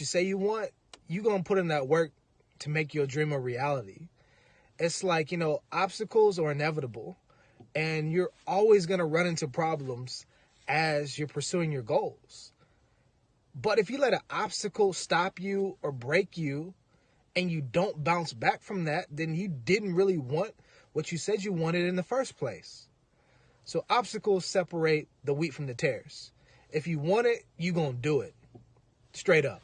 you say you want, you're gonna put in that work to make your dream a reality. It's like, you know, obstacles are inevitable and you're always gonna run into problems as you're pursuing your goals. But if you let an obstacle stop you or break you and you don't bounce back from that, then you didn't really want what you said you wanted in the first place. So obstacles separate the wheat from the tares. If you want it, you going to do it. Straight up.